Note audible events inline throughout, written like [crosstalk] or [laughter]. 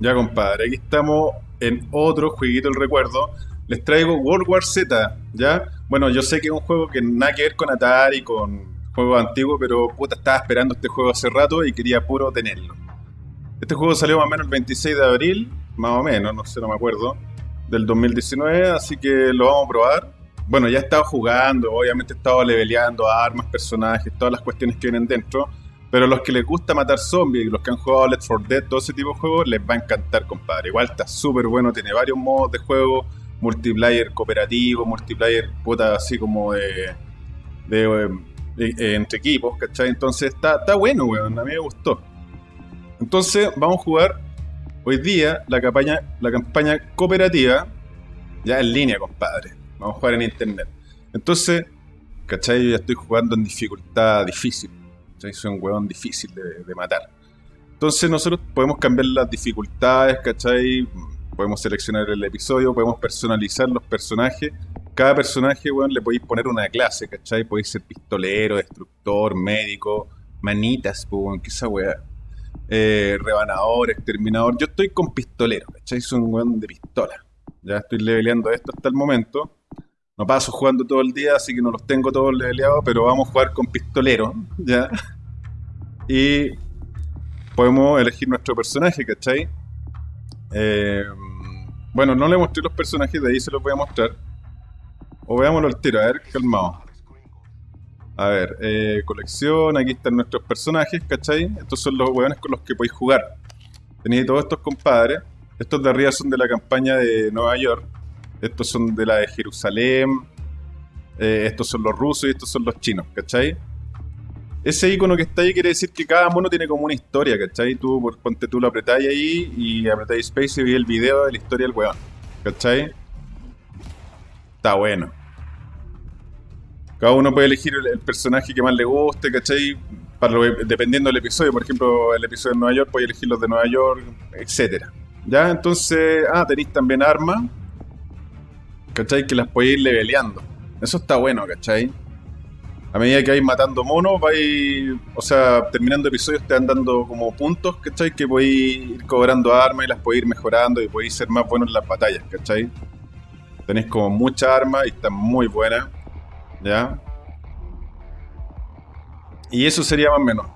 Ya, compadre, aquí estamos en otro jueguito del recuerdo. Les traigo World War Z, ¿ya? Bueno, yo sé que es un juego que nada que ver con Atari, con juegos antiguos, pero puta, estaba esperando este juego hace rato y quería puro tenerlo. Este juego salió más o menos el 26 de abril, más o menos, no sé, no me acuerdo, del 2019, así que lo vamos a probar. Bueno, ya he estado jugando, obviamente he estado leveleando armas, personajes, todas las cuestiones que vienen dentro. Pero los que les gusta matar zombies, los que han jugado Let's For Dead, todo ese tipo de juegos, les va a encantar, compadre. Igual está súper bueno, tiene varios modos de juego, multiplayer cooperativo, multiplayer puta así como de, de, eh, entre equipos, ¿cachai? Entonces está, está bueno, weón, a mí me gustó. Entonces vamos a jugar hoy día la campaña, la campaña cooperativa, ya en línea, compadre. Vamos a jugar en internet. Entonces, ¿cachai? Yo ya estoy jugando en dificultad difícil. Soy un huevón difícil de, matar. Entonces nosotros podemos cambiar las dificultades, ¿cachai? Podemos seleccionar el episodio, podemos personalizar los personajes. Cada personaje, weón, le podéis poner una clase, ¿cachai? Podéis ser pistolero, destructor, médico, manitas, pues, weón, que esa weá. Eh, rebanador, exterminador. Yo estoy con pistolero, ¿cachai? Soy un weón de pistola. Ya estoy leveleando esto hasta el momento. No paso jugando todo el día, así que no los tengo todos leveleados, pero vamos a jugar con pistolero, ¿ya? Y podemos elegir nuestro personaje, ¿cachai? Eh, bueno, no le mostré los personajes, de ahí se los voy a mostrar. O veámoslo al tiro, a ver, calmado. A ver, eh, colección, aquí están nuestros personajes, ¿cachai? Estos son los hueones con los que podéis jugar. Tenéis todos estos compadres. Estos de arriba son de la campaña de Nueva York. Estos son de la de Jerusalén. Eh, estos son los rusos y estos son los chinos, ¿cachai? Ese icono que está ahí quiere decir que cada mono tiene como una historia, ¿cachai? Tú, ponte tú lo apretáis ahí y apretáis space y veis el video de la historia del weón, ¿cachai? Está bueno. Cada uno puede elegir el, personaje que más le guste, ¿cachai? Dependiendo del episodio, por ejemplo, el episodio de Nueva York, puede elegir los de Nueva York, etcétera. ¿Ya? Entonces, ah, tenéis también armas, ¿cachai? Que las podéis ir leveleando. Eso está bueno, ¿cachai? A medida que vais matando monos, vais, o sea, terminando episodios te van dando como puntos, ¿cachai? Que podéis ir cobrando armas y las podéis ir mejorando y podéis ser más buenos en las batallas, ¿cachai? Tenéis como muchas armas y están muy buenas, ¿ya? Y eso sería más o menos.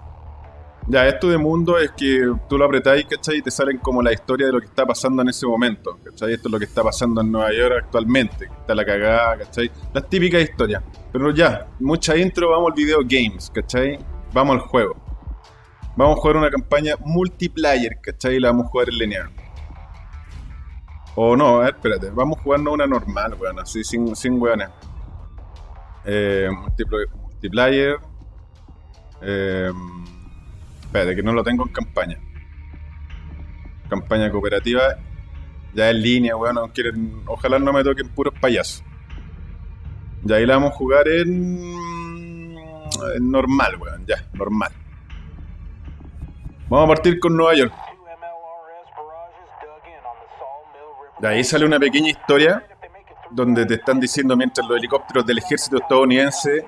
Ya, esto de mundo es que tú lo apretáis, ¿cachai? Y te salen como la historia de lo que está pasando en ese momento, ¿cachai? Esto es lo que está pasando en Nueva York actualmente, está la cagada, ¿cachai? Las típicas historias. Pero ya, mucha intro, vamos al video games, ¿cachai? Vamos al juego. Vamos a jugar una campaña multiplayer, ¿cachai? Y la vamos a jugar en lineal. O no, a ver, espérate, vamos a jugarnos una normal, weón, así sin, sin. Eh, multiplayer. Eh, Espérate, que no lo tengo en campaña. Campaña cooperativa. Ya en línea, weón. Ojalá no me toquen puros payasos. Ya ahí la vamos a jugar en, en normal, weón. Ya, normal. Vamos a partir con Nueva York. De ahí sale una pequeña historia donde te están diciendo mientras los helicópteros del ejército estadounidense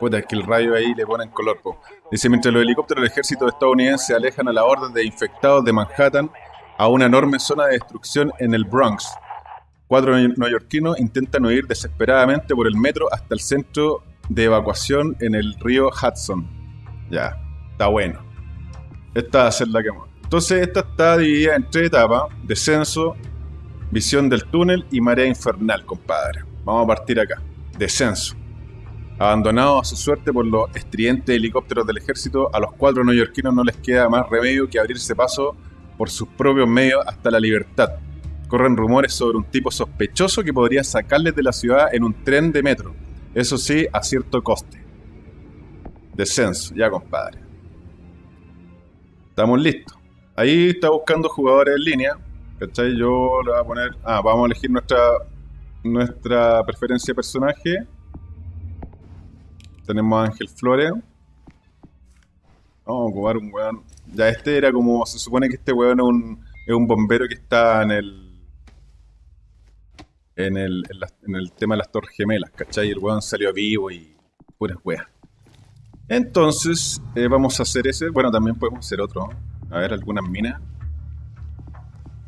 Puta, es que el rayo ahí le ponen color, po. Dice, mientras los helicópteros del ejército estadounidense alejan a la orden de infectados de Manhattan a una enorme zona de destrucción en el Bronx, cuatro neoyorquinos intentan huir desesperadamente por el metro hasta el centro de evacuación en el río Hudson. Ya, está bueno. Esta va a ser la que... Entonces, esta está dividida en tres etapas. Descenso, visión del túnel y marea infernal, compadre. Vamos a partir acá. Descenso. Abandonados a su suerte por los estridentes helicópteros del ejército, a los cuatro neoyorquinos no les queda más remedio que abrirse paso por sus propios medios hasta la libertad. Corren rumores sobre un tipo sospechoso que podría sacarles de la ciudad en un tren de metro. Eso sí, a cierto coste. Descenso, ya compadre. Estamos listos. Ahí está buscando jugadores en línea. ¿Cachai? Yo le voy a poner... Ah, vamos a elegir nuestra, nuestra preferencia de personaje. Tenemos a Ángel Flores. Vamos a jugar un weón. Ya este era como. Se supone que este weón es un, es un bombero que está en el. En el, en, el tema de las torres gemelas, ¿cachai? El weón salió vivo y. puras weas. Entonces, eh, vamos a hacer ese. Bueno, también podemos hacer otro. A ver, algunas minas.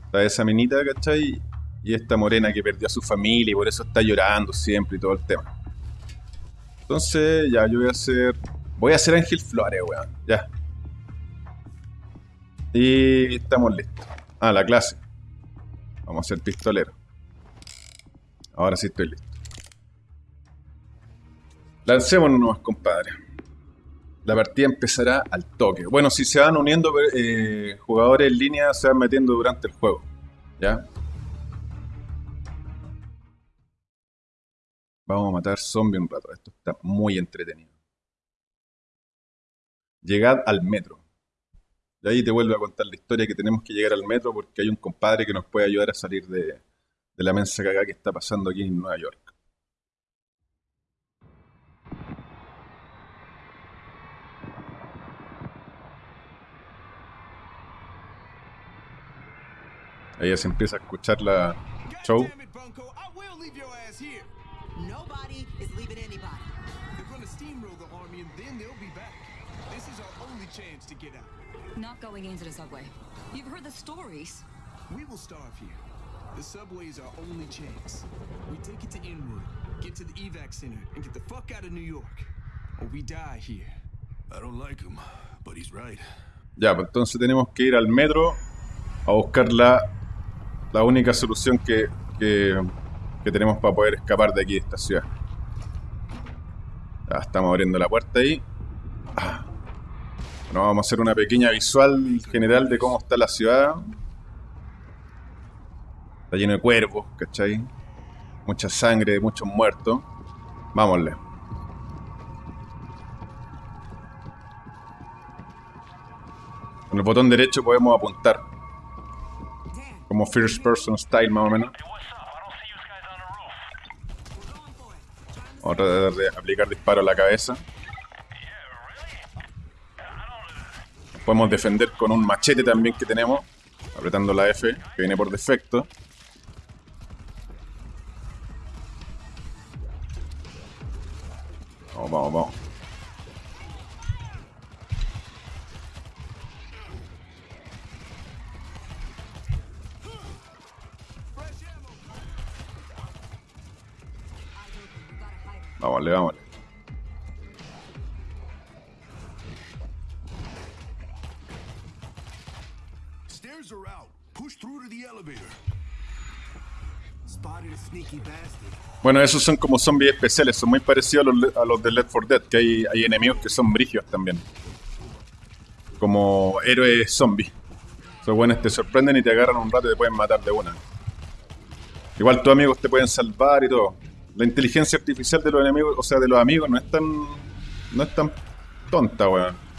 Está esa minita, ¿cachai? Y esta morena que perdió a su familia y por eso está llorando siempre y todo el tema. Entonces, ya, yo voy a hacer... Voy a hacer Ángel Flores, weón. Ya. Y estamos listos. Ah, la clase. Vamos a ser pistolero. Ahora sí estoy listo. Lancémonos nomás, compadre. La partida empezará al toque. Bueno, si se van uniendo eh, jugadores en línea, se van metiendo durante el juego. ¿Ya? Vamos a matar zombies un rato. Esto está muy entretenido. Llegad al metro. Y ahí te vuelvo a contar la historia que tenemos que llegar al metro porque hay un compadre que nos puede ayudar a salir de, la mensa cagada que está pasando aquí en Nueva York. Ahí se empieza a escuchar la show. Get out. Not going into the subway. You've heard the stories. We will starve here. The subway is our only chance. We take it to Inwood, get to the evac center, and get the fuck out of New York. Or we die here. I don't like him, but he's right. Ya, pues entonces tenemos que ir al metro a buscar la, la única solución que, que, que tenemos para poder escapar de aquí, de esta ciudad. Ya, estamos abriendo la puerta ahí. Ah. Bueno, vamos a hacer una pequeña visual general de cómo está la ciudad. Está lleno de cuervos, ¿cachai? Mucha sangre, muchos muertos. Vámonle. Con el botón derecho podemos apuntar. Como first person style más o menos. Vamos a tratar de aplicar disparo a la cabeza. Podemos defender con un machete también que tenemos. Apretando la F, que viene por defecto. Vamos, vamos, vamos. Vámonos, vámonos. Stairs Bueno, esos son como zombies especiales, son muy parecidos a los, a de Left 4 Dead, que hay, enemigos que son brigios también. Como héroes zombies. Esos buenos te sorprenden y te agarran un rato y te pueden matar de una. Igual tus amigos te pueden salvar y todo. La inteligencia artificial de los enemigos, o sea, de los amigos, no es tan. no es tan tonta, weón.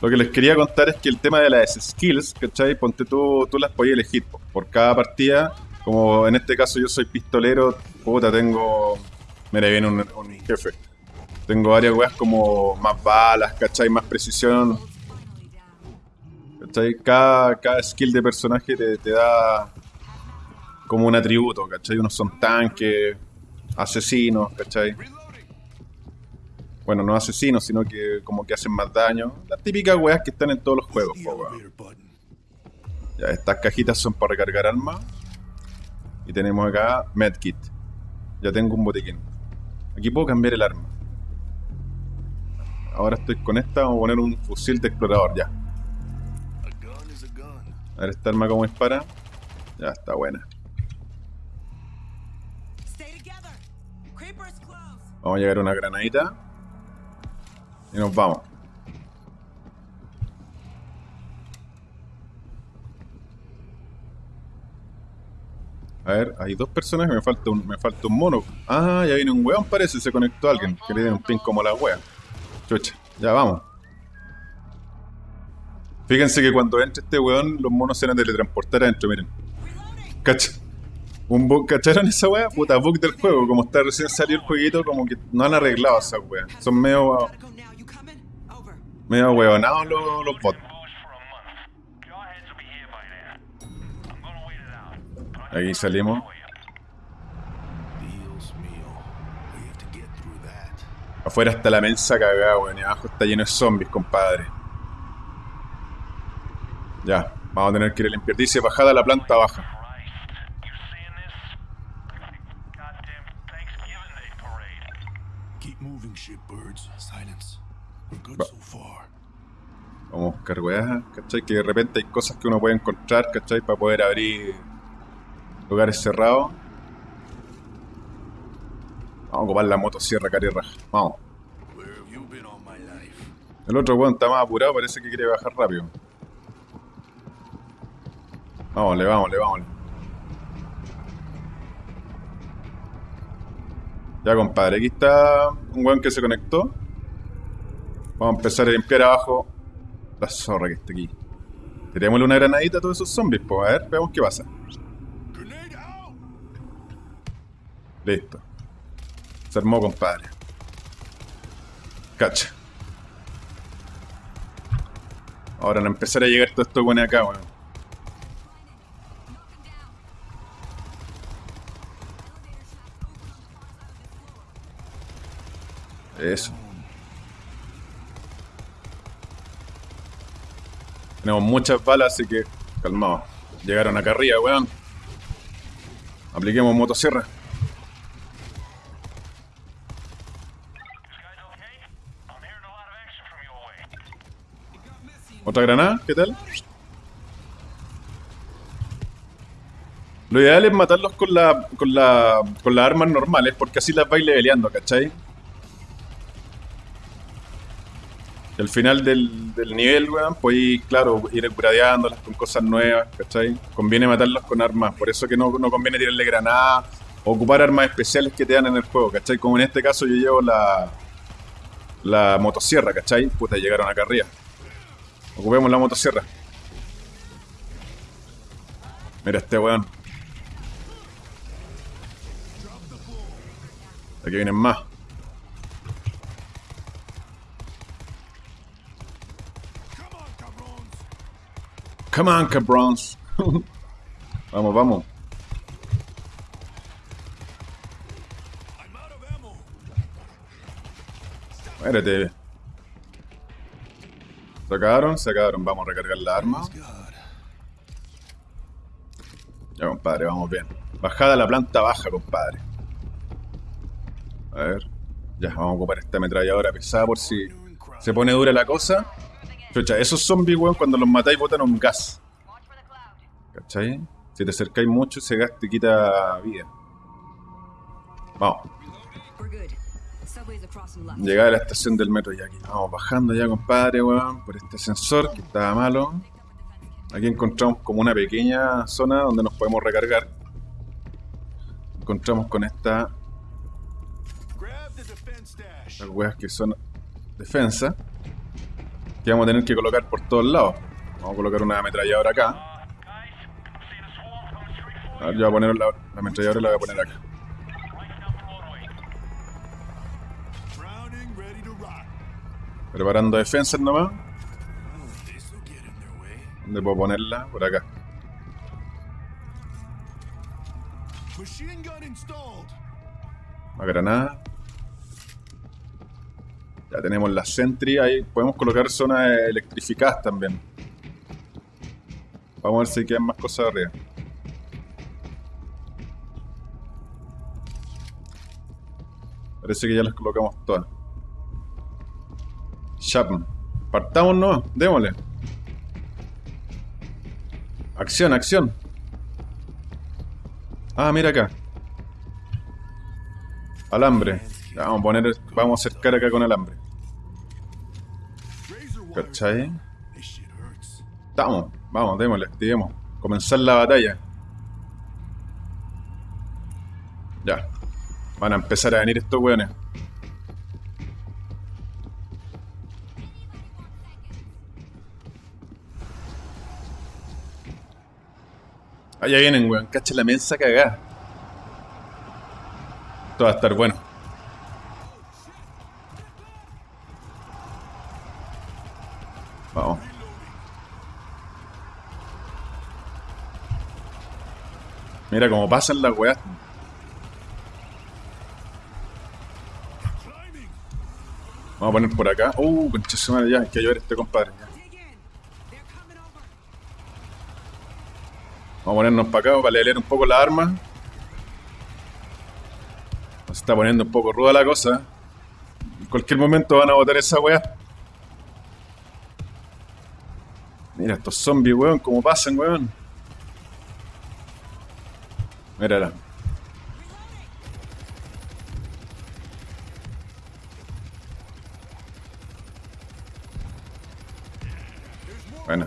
Lo que les quería contar es que el tema de las skills, ¿cachai? Ponte tú, tú las podías elegir po. por cada partida. Como en este caso yo soy pistolero, puta, tengo... Mira, viene un, un jefe. Tengo varias weas como más balas, ¿cachai? Más precisión. ¿Cachai? Cada, cada skill de personaje te, te da como un atributo, ¿cachai? Unos son tanques, asesinos, ¿cachai? Bueno, no asesinos, sino que como que hacen más daño. Las típicas weas que están en todos los juegos, po, weón. Ya, estas cajitas son para recargar armas. Y tenemos acá medkit. Ya tengo un botiquín. Aquí puedo cambiar el arma. Ahora estoy con esta, vamos a poner un fusil de explorador, ya. A ver esta arma cómo dispara. Ya, está buena. Vamos a llegar a una granadita. Y nos vamos. A ver, hay dos personas me falta un, me falta un mono. Ah, ya viene un weón, parece, se conectó alguien. Que le tiene un pin como la wea. Chucha, ya vamos. Fíjense que cuando entre este weón, los monos se van a teletransportar adentro, miren. Cacha. Un bug, ¿cacharon esa wea? Puta, bug del juego. Como está recién salió el jueguito, como que no han arreglado esa wea. Son medio, medio huevonados los, los bots. Aquí salimos. Afuera está la mensa cagada, weón. Y abajo está lleno de zombies, compadre. Ya, vamos a tener que ir a limpiar. Dice bajada a la planta baja. Va-. Vamos a buscar weas, ¿cachai? Que de repente hay cosas que uno puede encontrar, ¿cachai? Para poder abrir lugares cerrados. Vamos a ocupar la motosierra, cari raja. Vamos. El otro weón está más apurado, parece que quiere bajar rápido. Vámonle, vámonle, vámonle. Ya, compadre, aquí está un weón que se conectó. Vamos a empezar a limpiar abajo la zorra que está aquí. Tirémosle una granadita a todos esos zombies, pues. A ver, veamos qué pasa. Listo. Se armó, compadre. Cacha. Ahora no empezar a llegar todo esto bueno acá, weón. Eso. Tenemos muchas balas, así que calmado. Llegaron acá arriba, weón. Apliquemos motosierra. A. ¿Otra granada? ¿Qué tal? Lo ideal es matarlos con la, con la, con las armas normales, porque así las vais leveleando, ¿cachai? Al final del, nivel, weón, podéis, claro, ir gradeándolas con cosas nuevas, ¿cachai? Conviene matarlos con armas, por eso que no, no conviene tirarle granadas ocupar armas especiales que te dan en el juego, ¿cachai? Como en este caso yo llevo la, la motosierra, ¿cachai? Puta, llegaron acá arriba. Ocupemos la motosierra. Mira este weón. Aquí vienen más. Come on, cabrons! [laughs] Vamos, vamos. Muérete. Se acabaron. Vamos a recargar la arma. Ya, compadre, vamos bien. Bajada a la planta baja, compadre. A ver. Ya, vamos a ocupar esta ametralladora pesada por si se pone dura la cosa. Esos zombies, weón, cuando los matáis botan un gas. ¿Cachai? Si te acercáis mucho, ese gas te quita vida. Vamos. Llegada a la estación del metro ya aquí. Vamos bajando ya, compadre, weón, por este ascensor que estaba malo. Aquí encontramos como una pequeña zona donde nos podemos recargar. Encontramos con esta, las weas que son defensa. Que vamos a tener que colocar por todos lados. Vamos a colocar una ametralladora acá. A ver, yo voy a poner la, la ametralladora la voy a poner acá. Preparando defensas nomás. ¿Dónde puedo ponerla? Por acá. Una granada. Ya tenemos la Sentry ahí. Podemos colocar zonas electrificadas también. Vamos a ver si quedan más cosas arriba. Parece que ya las colocamos todas. Chapman. Partamos no, démosle. Acción, acción. Ah, mira acá. Alambre. Vamos a poner, vamos a acercar acá con alambre. ¿Cachai? Estamos, vamos, démosle, activemos. Comenzar la batalla. Ya. Van a empezar a venir estos weones. Allá vienen, weón. Cacha la mensa cagada. Esto va a estar bueno. Mira cómo pasan las weas. Vamos a poner por acá. Uh, concha semana ya, hay que ayudar a este compadre. Vamos a ponernos para acá para leer un poco la arma. Se está poniendo un poco ruda la cosa. En cualquier momento van a botar esa weá. Mira estos zombies, weón, cómo pasan, weón. Mírala. Bueno.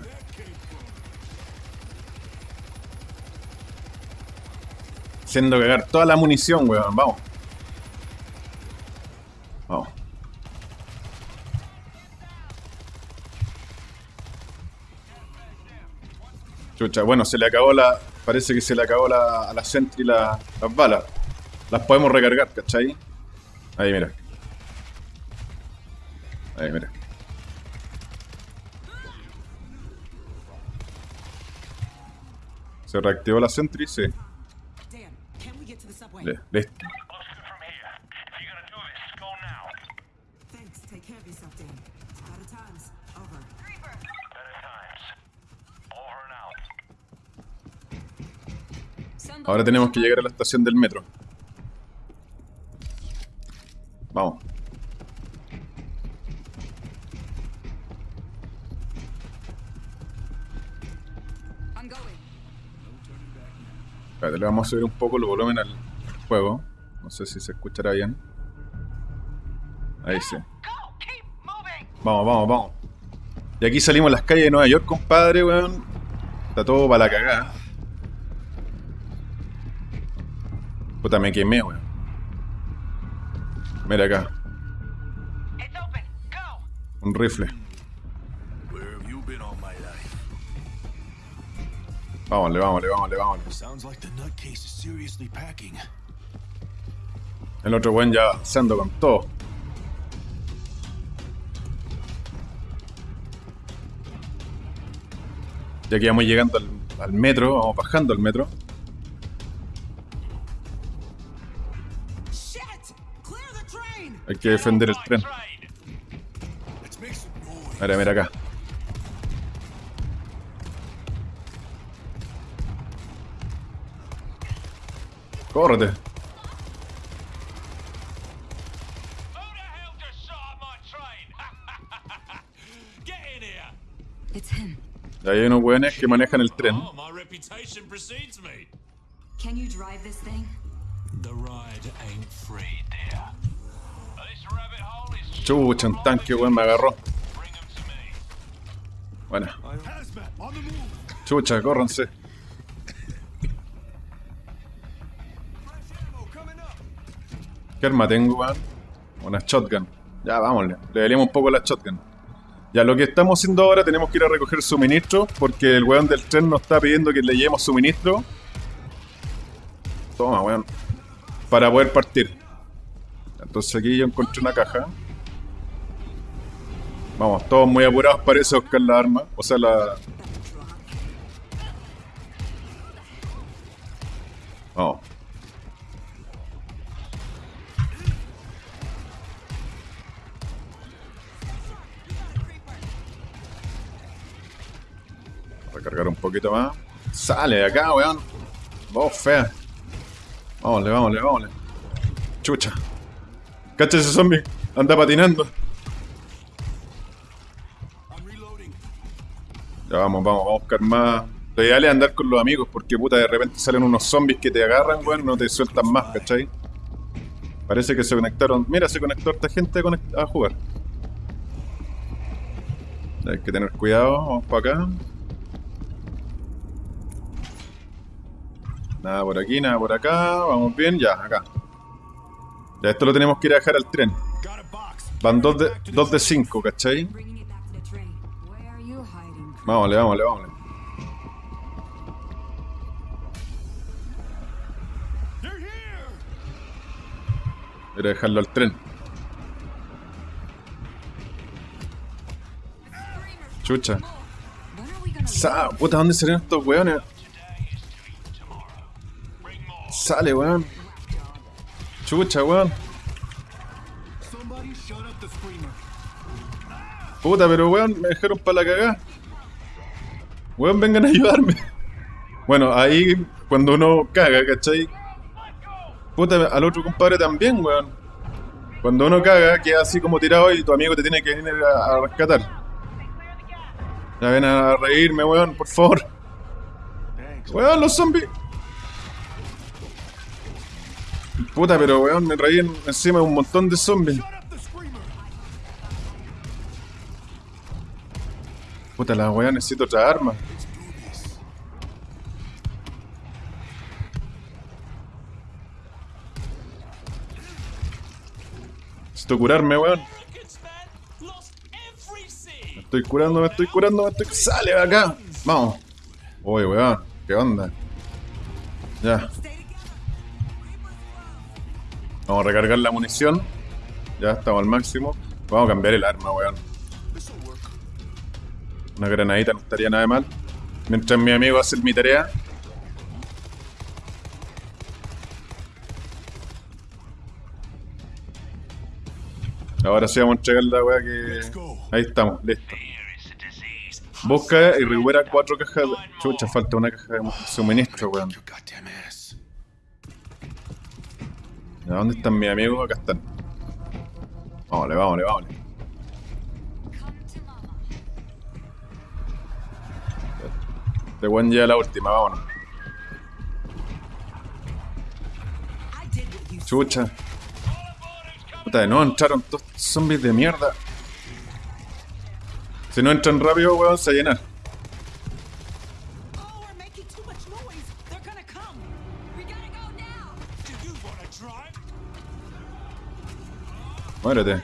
Haciendo cagar toda la munición, weón. Vamos. Chucha, bueno, se le acabó la. Parece que se le acabó la, a la Sentry la- las balas. Las podemos recargar, ¿cachai? Ahí, mira. Ahí, mira. ¿Se reactivó la Sentry? Sí. Dan, Ahora tenemos que llegar a la estación del metro. Vamos. Espérate, le vamos a subir un poco el volumen al juego. No sé si se escuchará bien. Ahí sí. Vamos, vamos, vamos. Y aquí salimos a las calles de Nueva York, compadre, weón. Está todo para la cagada. Puta, me quemé, weón. Mira acá, un rifle. Vámonle, vámonle, vámonle, vámonle. El otro weón ya avanzando con todo. Ya que vamos llegando al, al metro, vamos bajando al metro. Hay que defender el tren. Mira, mira acá. Córrete. Y hay unos weones que manejan el tren. Oh. Can you drive this thing? The ride ain't free, dear. Chucha, un tanque, weón, me agarró. Move. chucha, córranse. ¿Qué arma tengo, weón? Una shotgun. Ya, vámonos. Le daríamos un poco la shotgun. Ya, lo que estamos haciendo ahora, tenemos que ir a recoger suministro, porque el weón del tren nos está pidiendo que le llevemos suministro. Toma, weón. Para poder partir. Entonces aquí yo encontré una caja. Vamos, todos muy apurados parece buscar la arma. O sea, la... Vamos. Recargar un poquito más. Sale de acá, weón. Vos, fea. Vámonle, vámonle, vámonle. Chucha. Cacha ese zombie. Anda patinando. Ya vamos, vamos, vamos a buscar más. Lo ideal es andar con los amigos porque puta de repente salen unos zombies que te agarran, weón, no te sueltan más, ¿cachai? Parece que se conectaron. Mira, se conectó esta gente a jugar. Hay que tener cuidado, vamos para acá. Nada por aquí, nada por acá. Vamos bien, ya, acá. Ya esto lo tenemos que ir a dejar al tren. Van dos de, dos de cinco, ¿cachai? Vámonos, vámonos, vámonos. They're here. Voy a dejarlo al tren. Chucha. Sa puta, ¿dónde salieron estos weones? Sale, weón. Chucha, weón. Puta, pero weón, me dejaron para la cagada. Weón, vengan a ayudarme. [laughs] Bueno, ahí cuando uno caga, ¿cachai? Puta, al otro compadre también, weón. Cuando uno caga, queda así como tirado y tu amigo te tiene que venir a, a rescatar. Ya ven a reírme, weón, por favor. Weón, los zombies. Puta, pero weón, me reí en- encima de un montón de zombies. Puta, la weá, necesito otra arma. Necesito curarme, weón. Everything. Estoy curando, me estoy curando, me estoy... ¡Sale de acá! Vamos. Uy, weón. ¿Qué onda? Ya. Vamos a recargar la munición. Ya estamos al máximo. Vamos a cambiar el arma, weón. Una granadita no estaría nada mal. Mientras mi amigo hace mi tarea. Ahora sí vamos a entregar la weá que. Ahí estamos, listo. Busca y recupera cuatro cajas de. Chucha, falta una caja de suministro, weón. ¿A dónde están mis amigos? Acá están. Vámonos, vámonos, vámonos. Este weón ya la última, vámonos. Chucha. Puta, de nuevo entraron estos zombies de mierda. Si no entran rápido, weón, se llena. Muérete.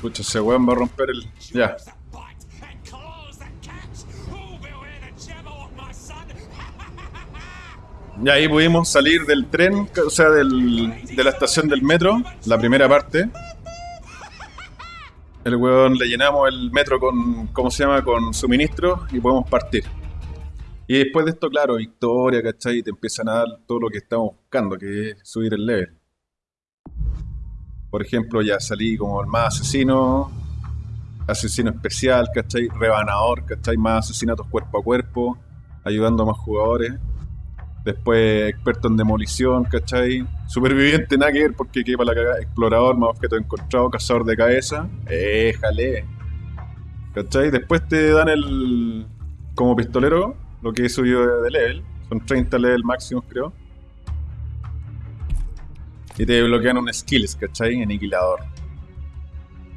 Chucha, ese weón va a romper el. Ya. Y ahí pudimos salir del tren, o sea, del, de la estación del metro, la primera parte. El weón le llenamos el metro con, ¿cómo se llama? Con suministro y podemos partir. Y después de esto, claro, victoria, ¿cachai? Te empiezan a dar todo lo que estamos buscando, que es subir el level. Por ejemplo, ya salí como el más asesino, asesino especial, ¿cachai? Rebanador, ¿cachai? Más asesinatos cuerpo a cuerpo, ayudando a más jugadores. Después experto en demolición, ¿cachai? Superviviente, nada que ver porque queda para la cagada. Explorador, más objetos encontrados, cazador de cabeza. Éjale. ¿Cachai? Después te dan el. Como pistolero, lo que he subido de, level. Son 30 level máximos, creo. Y te bloquean un skills, ¿cachai? Aniquilador.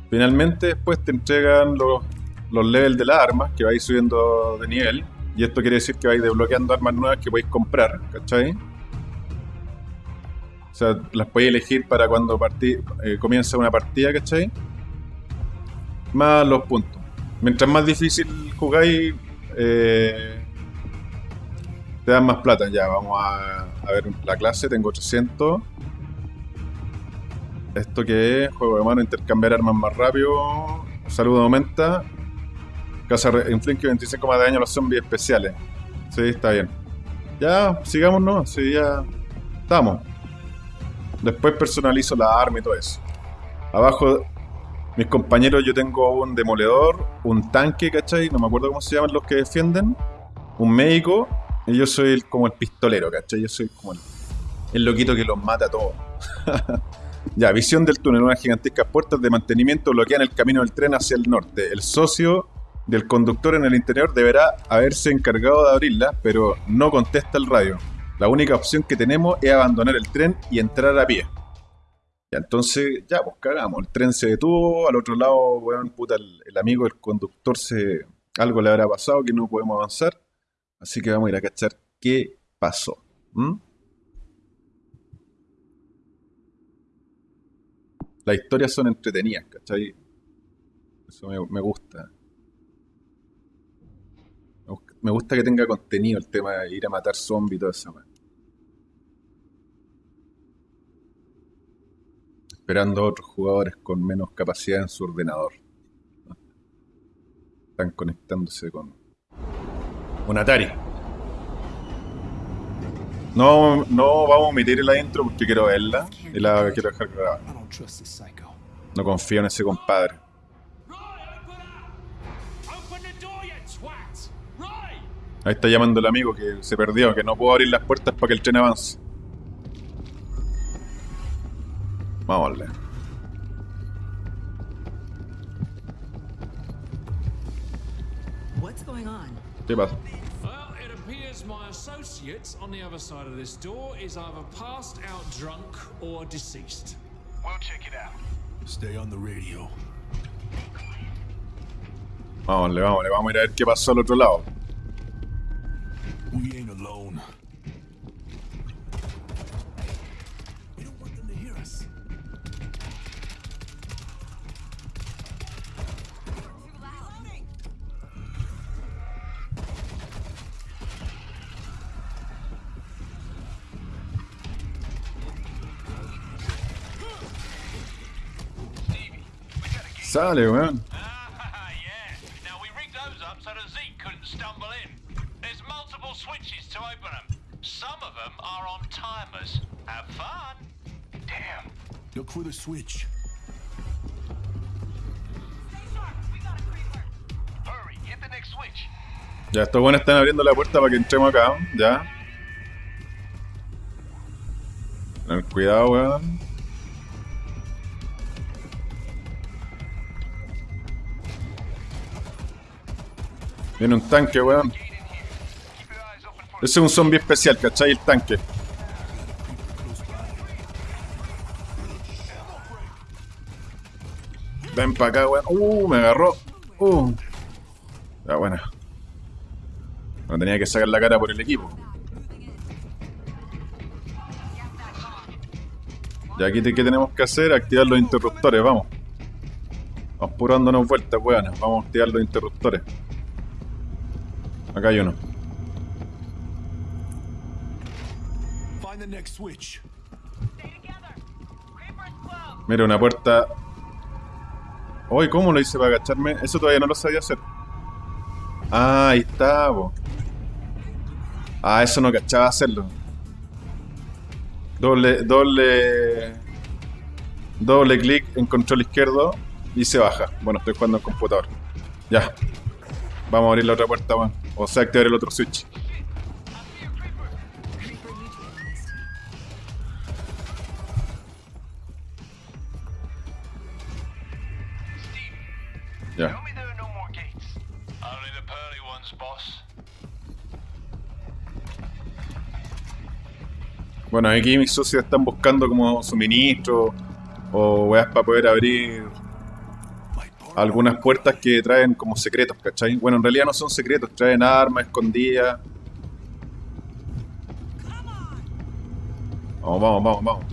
Finalmente, después te entregan los, los levels de las armas que vais subiendo de nivel. Y esto quiere decir que vais desbloqueando armas nuevas que podéis comprar, ¿cachai? O sea, las podéis elegir para cuando eh, comienza una partida, ¿cachai? Más los puntos. Mientras más difícil jugáis, eh, te dan más plata. Ya, vamos a, ver la clase. Tengo 800. ¿Esto que es? Juego de mano, intercambiar armas más rápido. Salud aumenta. Casa inflige 25 más de daño a los zombies especiales. Sí, está bien. Ya, sigamos, ¿no? Sí, ya. Estamos. Después personalizo la arma y todo eso. Abajo, mis compañeros, yo tengo un demoledor, un tanque, ¿cachai? No me acuerdo cómo se llaman los que defienden. Un médico. Yo soy el- como el pistolero, ¿cachai? Yo soy como el, el loquito que los mata a todos. [laughs] Ya, visión del túnel. Unas gigantescas puertas de mantenimiento bloquean el camino del tren hacia el norte. El socio del conductor en el interior deberá haberse encargado de abrirla, pero no contesta el radio. La única opción que tenemos es abandonar el tren y entrar a pie. Ya, entonces, ya, pues cagamos. El tren se detuvo, al otro lado, weón, puta, el, el amigo del conductor se... Algo le habrá pasado que no podemos avanzar. Así que vamos a ir a cachar qué pasó. ¿m? Las historias son entretenidas, ¿cachai? Eso me, gusta. Me gus- Me gusta que tenga contenido el tema de ir a matar zombies y todo eso. weón. Esperando a otros jugadores con menos capacidad en su ordenador. Están conectándose con un Atari. No, no vamos a omitir la intro porque quiero verla y la quiero dejar grabada. No confío en ese compadre. Ahí está llamando el amigo que se perdió, que no puedo abrir las puertas para que el tren avance. Vamos a darle. What's going on? ¿Qué pasa? Associate on the other side of this door is either passed out drunk or deceased. We'll check it out. Stay on the radio. Vamos, a darle, vamos, a darle, vamos a ir a ver qué pasó al otro lado. We ain't alone. Fun. Damn. Look for the switch. Hurry, hit the next switch. Ya, estos buenos están abriendo la puerta para que entremos acá. Ya. Tener cuidado, weón. Viene un tanque, weón. Ese es un zombie especial, ¿cachai? El tanque. Ven para acá, weón. Uh, me agarró. Uh. Ya, buena. No tenía que sacar la cara por el equipo. Y aquí, ¿qué tenemos que hacer? Activar los interruptores, vamos. Vamos puro dándonos vueltas, weón. Vamos a activar los interruptores. Acá hay uno. Find the next switch. Mira, una puerta. Uy, ¿cómo lo hice para agacharme? Eso todavía no lo sabía hacer. Ah, ahí está, po. Ah, eso no cachaba hacerlo. Doble, doble. Doble clic en control izquierdo y se baja. Bueno, estoy jugando en computador. Ya. Vamos a abrir la otra puerta, weón. O sea, activar el otro switch. Ya. Bueno, aquí mis socios están buscando como suministro o weas para poder abrir algunas puertas que traen como secretos, ¿cachai? Bueno, en realidad no son secretos, traen armas escondidas. Vamos, vamos, vamos, vamos.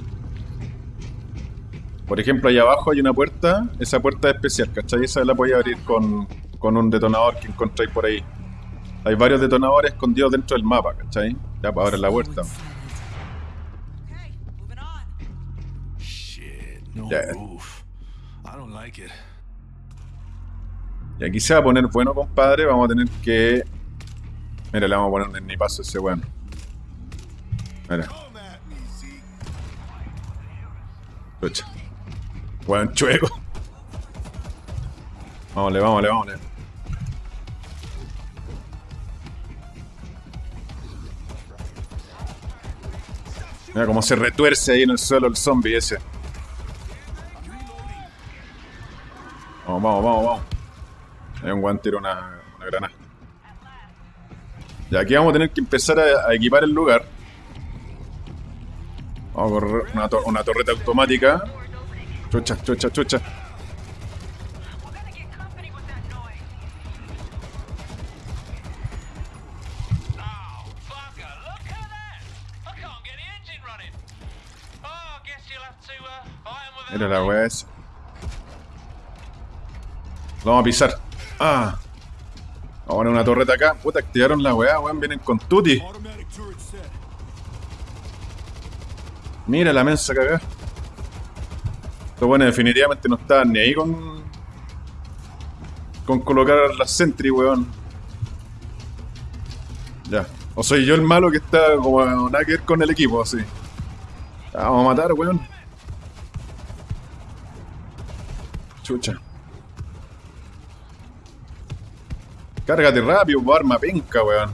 Por ejemplo, ahí abajo hay una puerta, esa puerta es especial, ¿cachai? Esa la podéis abrir con, con un detonador que encontráis por ahí. Hay varios detonadores escondidos dentro del mapa, ¿cachai? Ya para abrir la puerta. Okay, moving on. Shit, no Yeah. roof. I don't like it. Y aquí se va a poner bueno, compadre. Vamos a tener que. Mira, le vamos a poner en mi paso a ese weón. Mira, escucha. Weón chueco. Vámonos, vámonos, vámonos. Mira cómo se retuerce ahí en el suelo el zombie ese. Vamos, vamos, vamos, vamos. Hay un guante tira una, una granada. Y aquí vamos a tener que empezar a, equipar el lugar. Vamos a correr una, to- una torreta automática. Chucha, chucha, chucha. Mira la weá esa. Lo vamos a pisar. Ah. Vamos a poner una torreta acá. Puta, activaron la weá, weón. Vienen con set. Mira la mensa cagada. Estos bueno, definitivamente no estaban ni ahí con. Con colocar las sentry, weón. Ya, O soy yo el malo que está como nada que ver con el equipo, así. Vamos a matar, weón. Chucha. Cárgate rápido, arma penca, weón.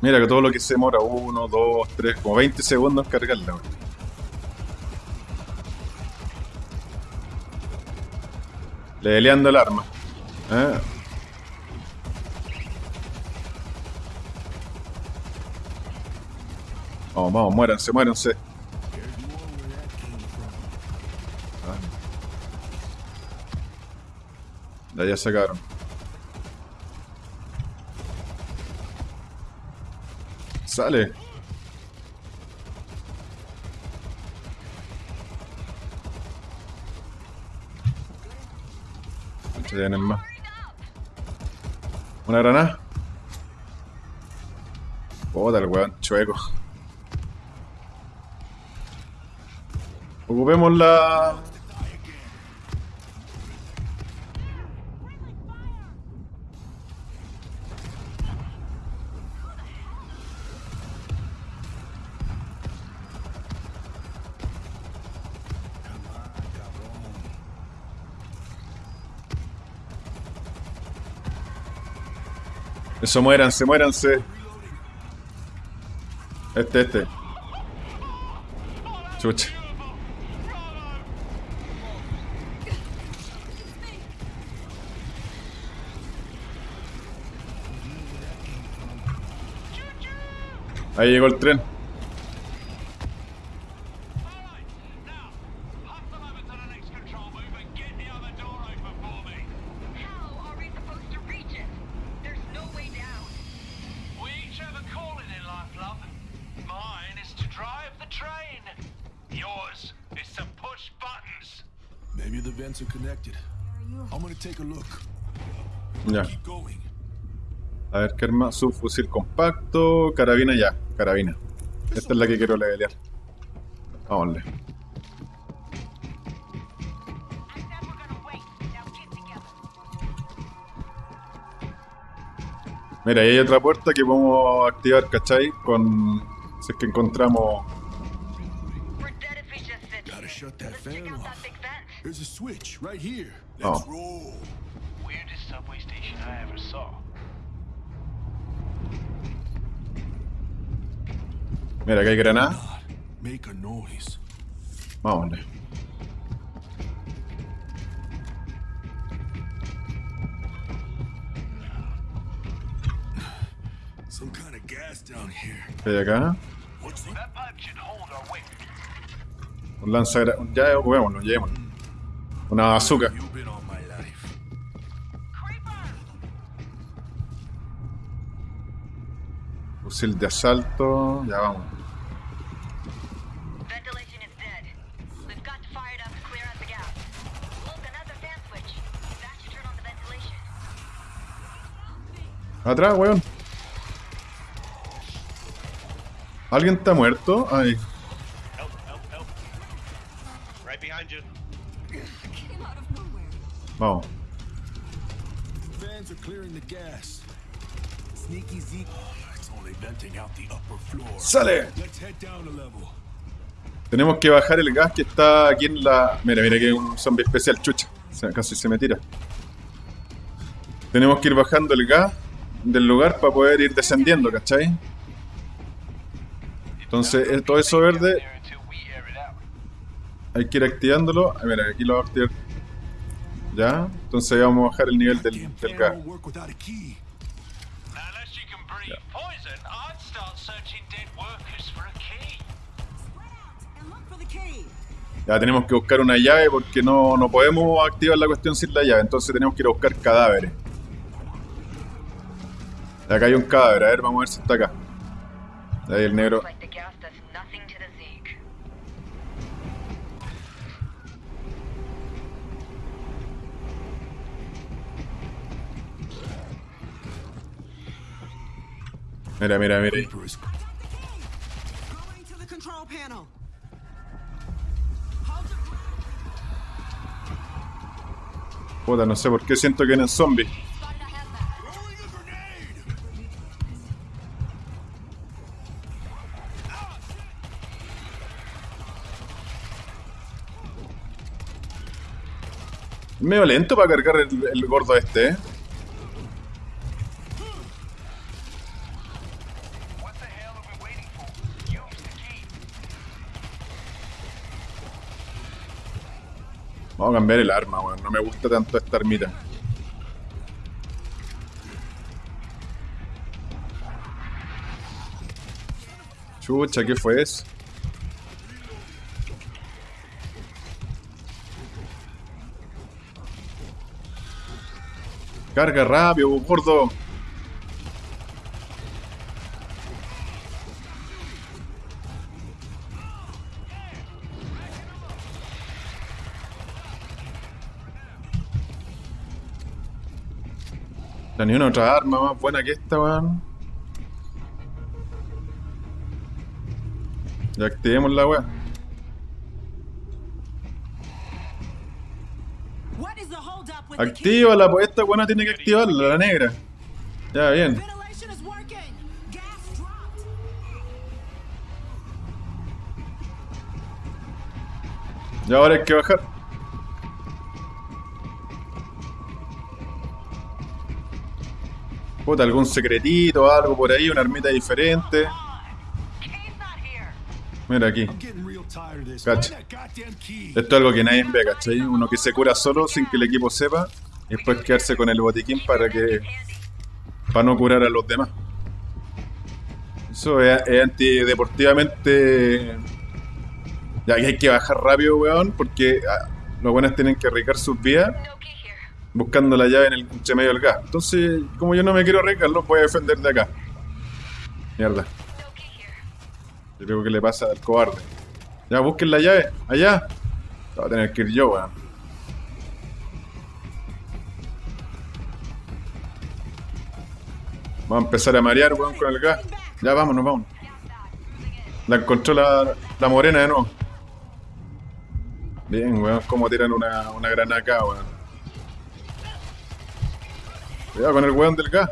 Mira que todo lo que se demora, 1, 2, 3, como 20 segundos en cargarla, weón. Leveleando el arma. ¿Eh? Vamos, vamos, muéranse, muéranse. Ya, ya sacaron. Sale. Muchos vienen más. Una granada. Puta el weón chueco. Ocupemos la. Eso, muéranse, muéranse. Este, este. Chucha. Ahí llegó el tren. Vents are connected. I'm gonna take a look. Ya. A ver, ¿qué arma? Subfusil compacto. Carabina ya. Carabina. Esta es la que quiero levelear. Together. Mira, ahí hay otra puerta que podemos activar, ¿cachai? Con... Si es que encontramos... There's a switch right here. Oh. Let's roll. Weirdest subway station I ever saw. Mira, que hay granada. Make a noise. Vámonos. Some kind of gas down here. ¿Qué hay acá? What's that? That pipe should hold our weight. Un lanza... Ya ocupémoslo, llevémoslo. Una bazooka. Fusil de asalto. Ya vamos. Ventilation is dead. We've got to ¡Sale! Down a level. Tenemos que bajar el gas que está aquí en la... Mira, mira que es un zombie especial, chucha. Casi se me tira. Tenemos que ir bajando el gas del lugar para poder ir descendiendo, ¿cachai? Entonces, el- todo eso verde hay que ir activándolo. Mira, aquí lo vamos a activar. Ya, entonces vamos a bajar el nivel del, del gas. won't work without a key. Unless you can breathe poison, I'd start searching dead workers for a key. Spread out and look for the key. Ya tenemos que buscar una llave porque no, no podemos activar la cuestión sin la llave. Entonces tenemos que ir a buscar cadáveres. Acá hay un cadáver, a ver, vamos a ver si está acá. Ahí el negro. Mira, mira, mira. Puta, no sé por qué siento que eran zombies. Medio lento para cargar el, el gordo este, ¿eh? Vamos a cambiar el arma, weón. No me gusta tanto esta armita. Chucha, ¿qué fue eso? Carga rápido, gordo. Ya ni una otra arma más buena que esta, weón. Ya activemos la weá. Actívala, pues esta buena tiene que activarla, la negra. Ya, bien. Y ahora hay que bajar. Puta, algún secretito, algo por ahí, una armita diferente. Mira aquí. Cacha. Esto es algo que nadie ve, ¿cachai? Uno que se cura solo sin que el equipo sepa. Y después quedarse con el botiquín para que. Para no curar a los demás. Eso es, es antideportivamente. Ya que hay que bajar rápido, weón, porque ah, los buenos tienen que arriesgar sus vidas. Buscando la llave en el entre medio del gas. Entonces, como yo no me quiero arriesgar, los voy a defender de acá. Mierda. Yo creo que le pasa al cobarde. Ya, busquen la llave. Allá. Va a tener que ir yo, weón. Vamos a empezar a marear, weón, con el gas. Ya, vámonos, vámonos. La encontró la, la morena de nuevo. Bien, weón, cómo tiran una, una granada acá, weón. Cuidado con el weón del gas.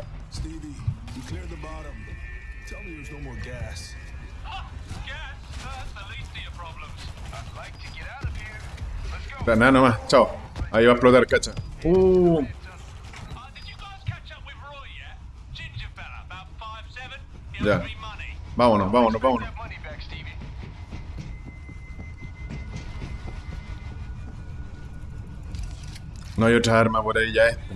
Granada nomás, chao. Ahí va a explotar, cacha. Uh, money. vámonos, vámonos, vámonos. No hay otra arma por ahí, ya este.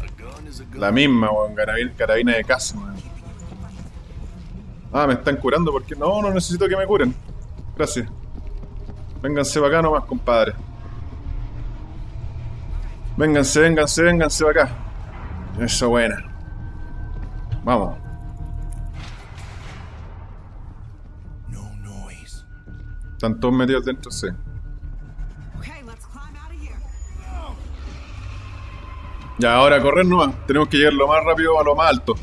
A gun is a gun. La misma, weón, carabina, carabina de casa, weón. Ah, me están curando porque. No, no necesito que me curen. Gracias. Vénganse para acá nomás, compadre. Vénganse, vénganse, vénganse para acá. Eso, buena. Vamos. No noise. Están todos metidos dentro, sí. Ya, ahora correr nomás. Tenemos que llegar lo más rápido a lo más alto.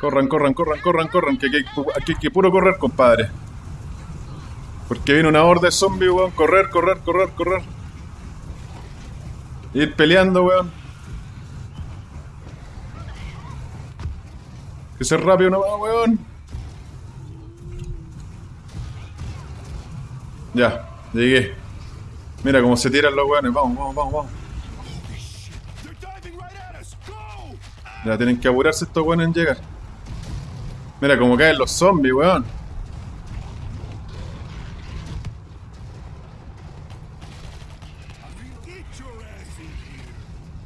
Corran, corran, corran, corran, corran. Que aquí hay que puro correr, compadre. Porque viene una horda de zombies, weón. Correr, correr, correr, correr. Ir peleando, weón. Que ser rápido nomás, weón. Ya, llegué. Mira cómo se tiran los weones. Vamos, vamos, vamos, vamos. Ya tienen que apurarse estos weones en llegar. Mira cómo caen los zombies, weón.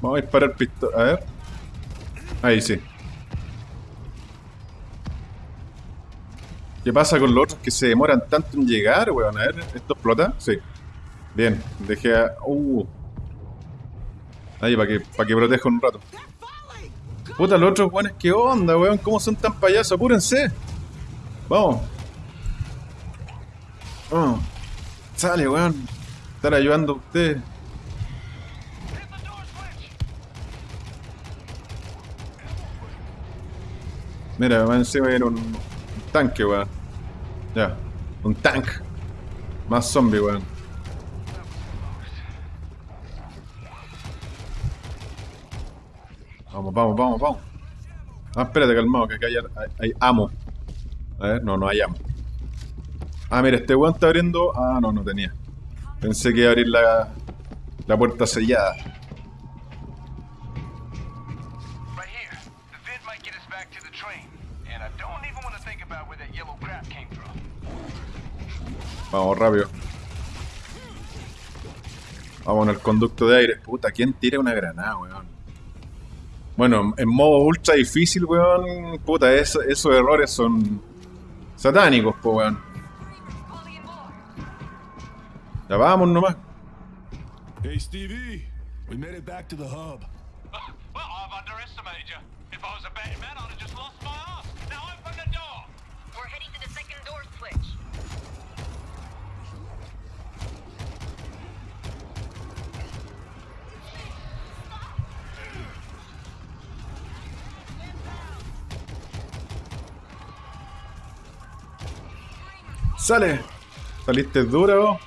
Vamos a disparar pistola. A ver. Ahí sí. ¿Qué pasa con los otros que se demoran tanto en llegar, weón? A ver, ¿esto explota? Sí. Bien, dejé a... Uh. Ahí, para que, para que proteja un rato. Puta, los otros weones, ¿qué onda, weón? ¿Cómo son tan payasos? Apúrense. Vamos. Sale, weón. Estar ayudando a switch. Mira, encima viene un, un tanque, weón. Ya, un tank. Más zombie, weón. Vamos, vamos, vamos, vamos. Ah, espérate, calmado, que acá hay, hay, hay amo. A ver, no, no hay amo. Ah, mira, este weón está abriendo. Ah, no, no tenía. Pensé que iba a abrir la, la puerta sellada. Vamos, rápido. Vamos en el conducto de aire. Puta, ¿quién tira una granada, weón? Bueno, en modo ultra difícil, weón. Puta, eso- esos errores son satánicos, po, weón. Ya vamos nomás. Hey, Stevie. We made it back to the hub. Well, I've underestimated you. If I was a betting man, I'd have just lost my ass. Sale. Saliste duro.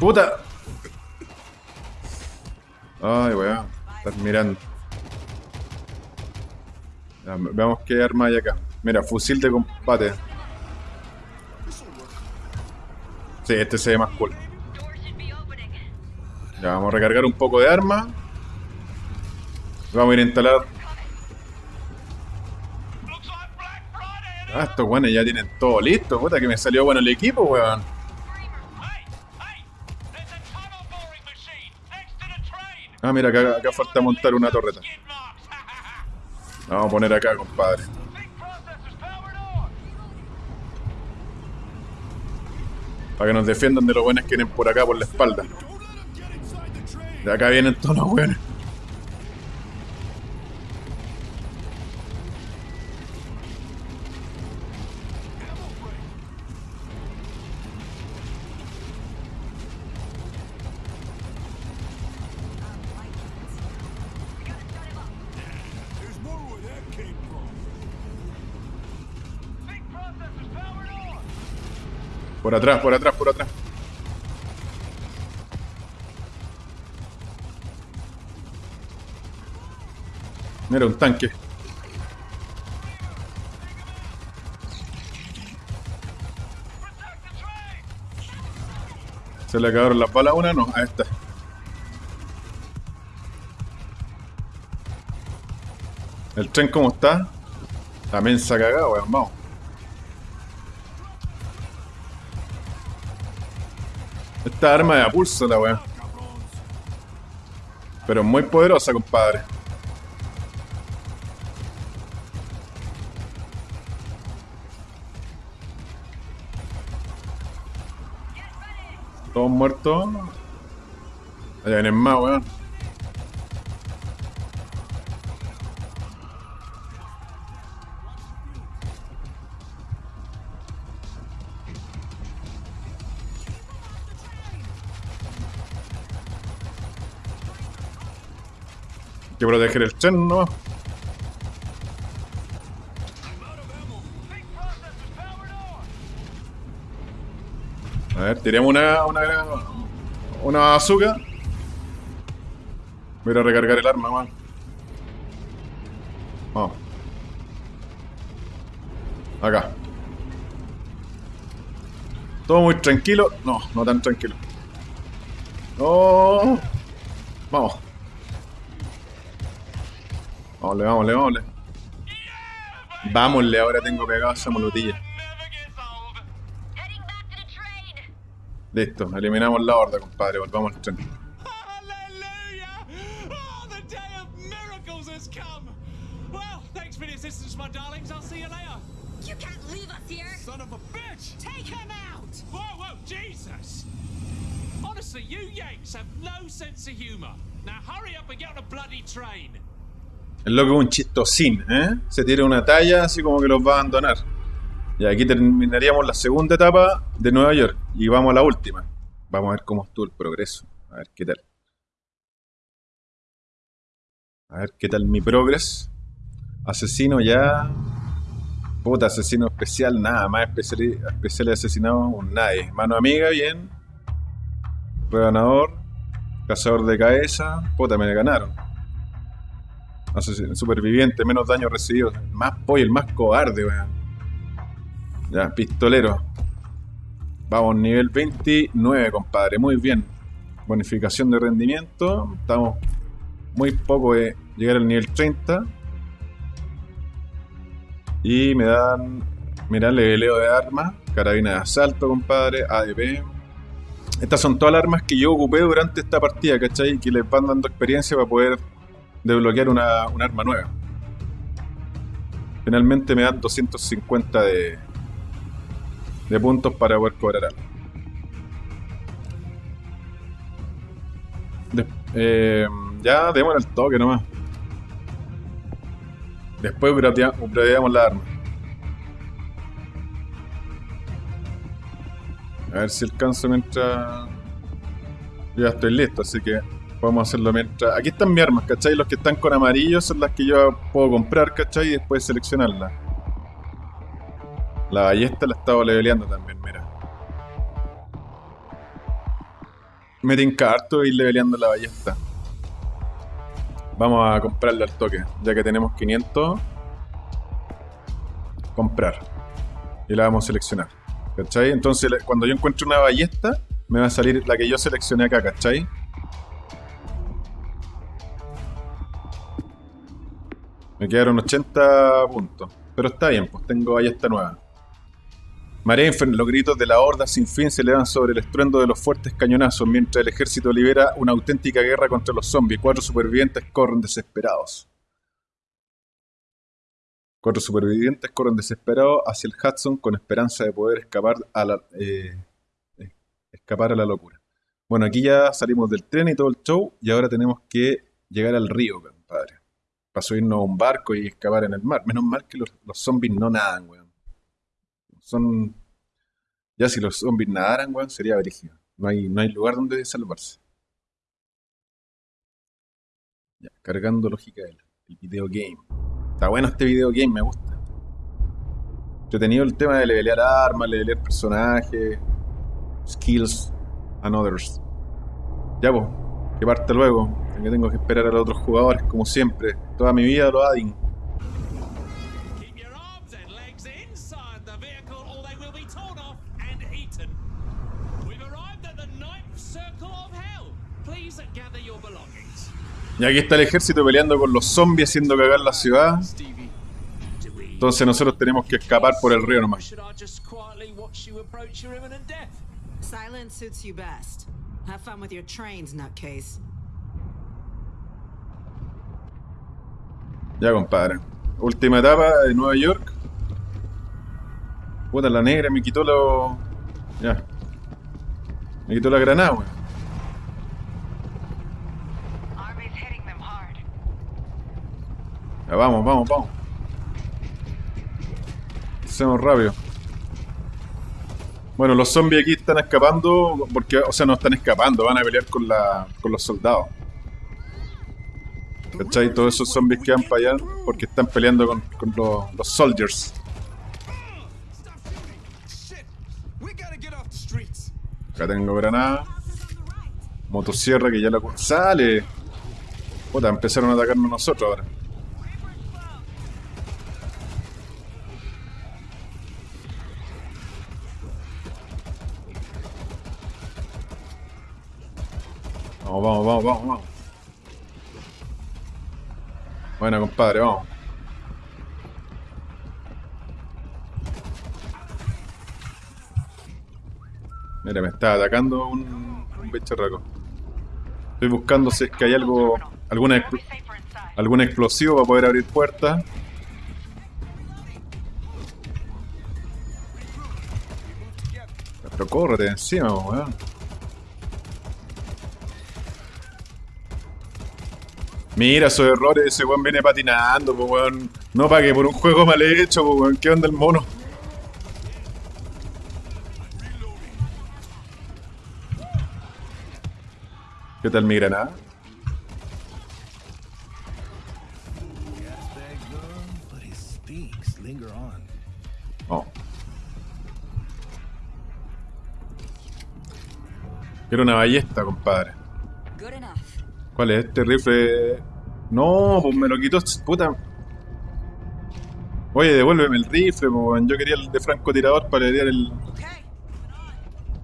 Puta. Ay, weón. Estás mirando. Veamos qué arma hay acá. Mira, fusil de combate. Sí, este se ve más cool. Ya, vamos a recargar un poco de arma. Vamos a ir a instalar. Ah, estos weones ya tienen todo listo. Puta, que me salió bueno el equipo, weón. Ah, mira, acá, falta montar una torreta. La vamos a poner acá, compadre. Para que nos defiendan de los buenos que vienen por acá, por la espalda. De acá vienen todos los buenos. Por atrás, por atrás, por atrás. Mira, un tanque. Se le acabaron las balas a una, no, a esta. El tren cómo está. También se ha weón, vamos. Esta arma de a pulso la weón. Pero muy poderosa, compadre. Todos muertos. Allá vienen más, weón. Proteger el tren, ¿no? Big processor's powered on. A ver, tiremos una, una, una bazooka. Voy a recargar el arma, man. Vamos. Acá. Todo muy tranquilo. No, no tan tranquilo. No. Vamos. Vámonle, vámonle, vámonle. Vámonle, ahora tengo pegado esa molotilla. Listo, eliminamos la horda, compadre. Volvamos al tren. El loco es un chistosín, ¿eh? Se tira una talla así como que los va a abandonar. Y aquí terminaríamos la segunda etapa de Nueva York. Y vamos a la última. Vamos a ver cómo estuvo el progreso. A ver qué tal. A ver qué tal mi progreso. Asesino ya. Puta, asesino especial, nada. Más especial, especial asesinado, un nadie. Mano amiga, bien. Reganador. Cazador de cabeza. Puta, me ganaron. Superviviente, menos daño recibido. Más pollo, el más cobarde, weón. Ya, pistolero. Vamos, nivel 29, compadre. Muy bien. Bonificación de rendimiento. Estamos muy poco de llegar al nivel 30. Y me dan. Mirá, leveleo de armas. Carabina de asalto, compadre. ADP. Estas son todas las armas que yo ocupé durante esta partida, ¿cachai? Que les van dando experiencia para poder desbloquear una, un arma nueva. Finalmente me dan 250 de, de puntos para poder cobrar algo. Eh, ya démosle el toque nomás. Después upgradea- upgradeamos la arma. A ver si alcanzo mientras. Ya estoy listo, así que podemos hacerlo mientras. Aquí están mis armas, ¿cachai? Los que están con amarillo son las que yo puedo comprar, ¿cachai? Y después seleccionarlas. La ballesta la estaba leveleando también, mira. Me tinca harto ir leveleando la ballesta. Vamos a comprarle al toque, ya que tenemos 500. Comprar. Y la vamos a seleccionar. ¿Cachai? Entonces, cuando yo encuentre una ballesta, me va a salir la que yo seleccioné acá, ¿cachai? Me quedaron 80 puntos. Pero está bien, pues tengo ballesta nueva. Marea los gritos de la horda sin fin se elevan sobre el estruendo de los fuertes cañonazos mientras el ejército libera una auténtica guerra contra los zombies. Cuatro supervivientes corren desesperados. Cuatro supervivientes corren desesperados hacia el Hudson con esperanza de poder escapar a la, eh, escapar a la locura. Bueno, aquí ya salimos del tren y todo el show y ahora tenemos que llegar al río, compadre. Para subirnos a un barco y escapar en el mar. Menos mal que los, los zombies no nadan, weón. Son... Ya si los zombies nadaran, weón, sería brígido. No hay, no hay lugar donde salvarse. Ya, cargando lógica del el video game. Está bueno este video game, me gusta. Yo he tenido el tema de levelear armas, levelear personajes, skills, and others. Ya, pues, que parte luego. Que tengo que esperar a los otros jugadores, como siempre. Toda mi vida lo belongings. Y aquí está el ejército peleando con los zombies, haciendo cagar la ciudad. Entonces nosotros tenemos que escapar por el río nomás. Silence suits you best. Have fun with your trains, nutcase. Ya, compadre. Última etapa de Nueva York. Puta, la negra me quitó lo... Ya. Me quitó la granada, weón. Army's hitting them hard. Ya, vamos, vamos, vamos. Hacemos rápido. Bueno, los zombies aquí están escapando porque, o sea, no están escapando, van a pelear con, la, con los soldados. ¿Cachai? Todos esos zombies que van para allá porque están peleando con, los, soldiers. Acá tengo granada. Motosierra que ya la... ¡Sale! Puta, empezaron a atacarnos nosotros ahora. Vamos, vamos, vamos, vamos, vamos. Bueno, compadre, vamos. Mira, me está atacando un, un bicharraco. Estoy buscando si es que hay algo, alguna, algún explosivo para poder abrir puertas. Pero córrete encima, weón. Mira esos errores, ese weón viene patinando, po, weón. No pague por un juego mal hecho, po, weón. ¿Qué onda el mono? ¿Qué tal mi granada? Oh. Quiero una ballesta, compadre. ¿Cuál es este rifle? No, pues me lo quitó, puta. Oye, devuélveme el rifle, pues, yo quería el de francotirador para herir el...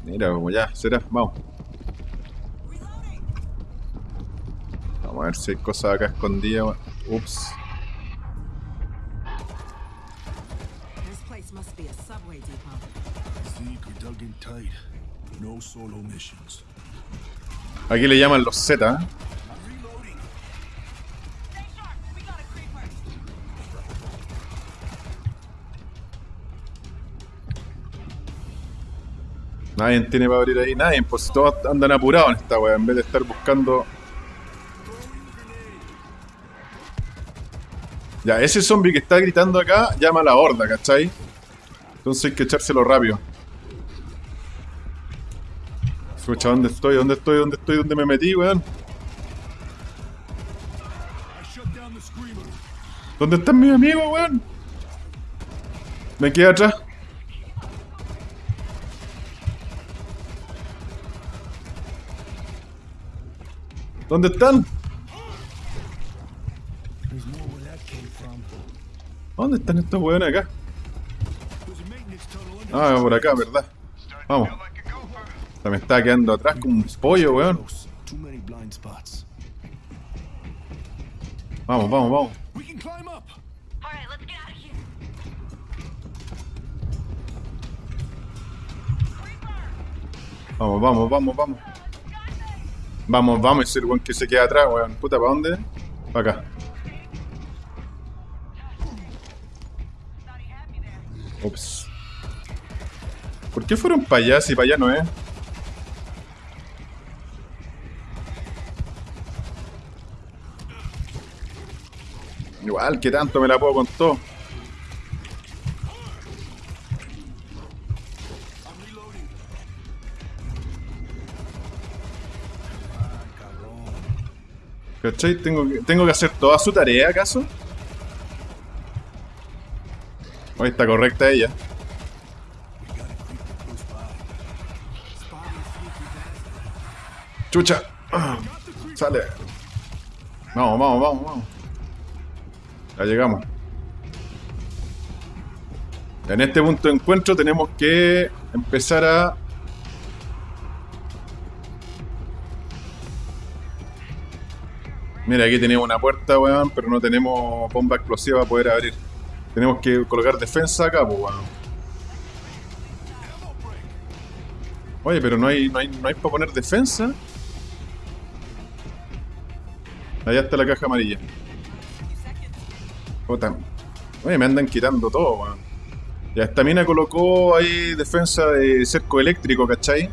Mira, como ya, será, vamos. Vamos a ver si hay cosas acá escondidas. Ups. Aquí le llaman los Z. ¿eh? Nadie tiene para abrir ahí, nadie. Pues todos andan apurados en esta wea en vez de estar buscando. Ya, ese zombie que está gritando acá llama a la horda, ¿cachai? Entonces hay que echárselo rápido. Escucha, ¿dónde estoy? ¿Dónde estoy? ¿Dónde estoy? ¿Dónde me metí, weón? ¿Dónde están mis amigos, weón? Me quedé atrás. ¿Dónde están? ¿Dónde están estos weones acá? Ah, por acá, ¿verdad? Vamos. Se me está quedando atrás como un pollo, weón. Vamos, vamos, vamos. Vamos, vamos, vamos, vamos. Vamos, vamos, ese el weón que se queda atrás, weón. Puta, ¿para dónde? Para acá. Ups. ¿Por qué fueron para allá si para allá no es? Igual, que tanto me la puedo con todo. ¿Tengo que, ¿Tengo que hacer toda su tarea, acaso? Ahí está correcta ella. ¡Chucha! [clears throat] Sale. Vamos, vamos, vamos, vamos. Ya llegamos. En este punto de encuentro tenemos que empezar a... Mira, aquí tenemos una puerta, weón, pero no tenemos bomba explosiva para poder abrir. Tenemos que colocar defensa acá, pues, weón. Oye, pero no hay, no hay, no hay para poner defensa. Allá está la caja amarilla. Oye, me andan quitando todo, weón. Ya esta mina colocó ahí defensa de cerco eléctrico, ¿cachai?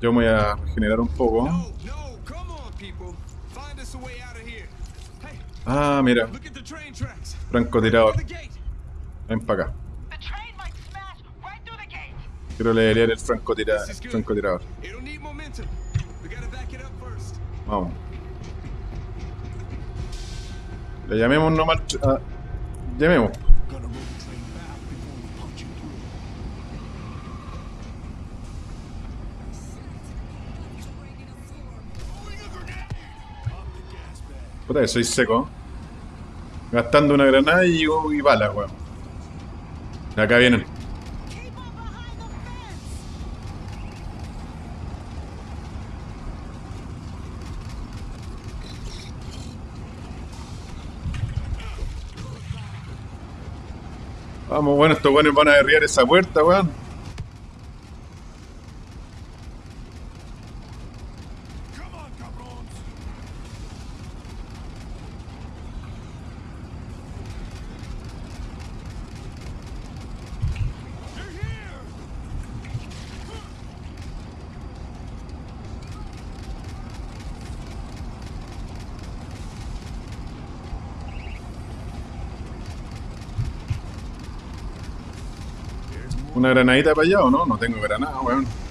Yo me voy a regenerar un poco. A Ah, mira, francotirador. Ven para acá. Quiero leer el francotirador. It'll need momentum. We gotta back it up first. Vamos. Le llamemos nomás. ah, llamemos. Puta que soy seco. Gastando una granada y, y balas, weón. Acá vienen. Vamos, bueno, estos weones van a derribar esa puerta, weón. Come on, cabrones. They're here. ¿Una granadita para allá o no? No tengo granada, weón. Chucha.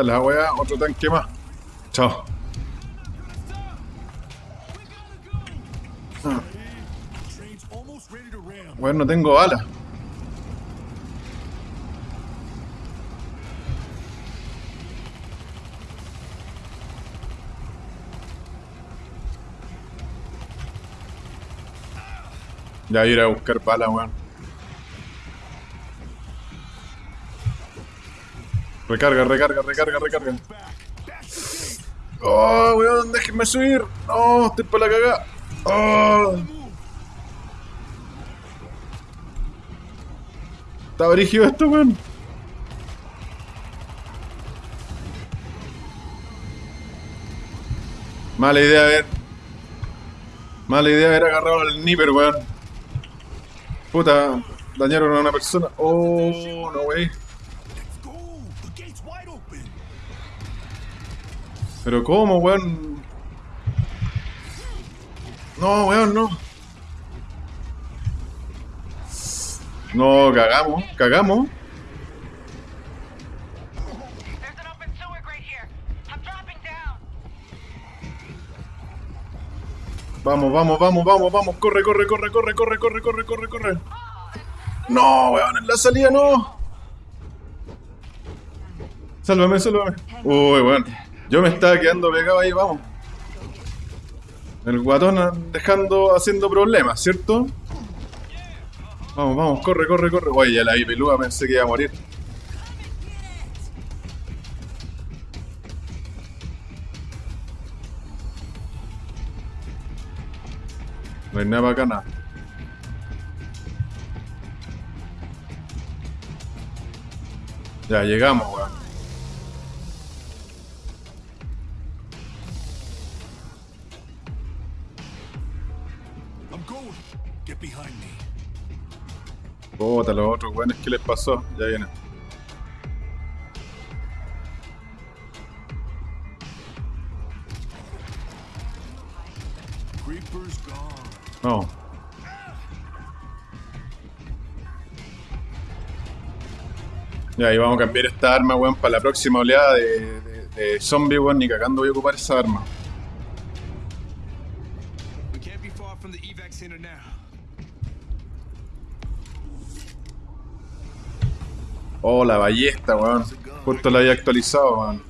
Esta es la weá, otro tanque más. Chao. Ram. Weón, no tengo balas. Ya ir a buscar balas, weón. Recarga, recarga, recarga, recarga. Oh, weón, déjenme subir. No, estoy para la cagada. Oh. Está brígido esto, weón. Mala idea haber. Mala idea haber agarrado al Nipper, weón. Puta, dañaron a una persona. Oh, no, wey. Pero ¿cómo, weón? No, weón, no. No, cagamos, cagamos. Vamos, vamos, vamos, vamos, vamos. Corre, corre, corre, corre, corre, corre, corre, corre, corre. No, weón, en la salida no. Sálvame, sálvame. Uy, weón. Yo me estaba quedando pegado ahí, vamos. El guatón dejando, haciendo problemas, ¿cierto? Vamos, vamos, corre, corre, corre. Oye, ya la vi peluda, pensé que iba a morir. No hay nada nada. Ya llegamos, weón. Puta, los otros weones, ¿qué les pasó? Ya vienen. No. Ya, ahí vamos a cambiar esta arma, weón, para la próxima oleada de, de, de zombie, weón. Ni cagando voy a ocupar esa arma. Oh, la ballesta, weón. Justo la había actualizado, weón.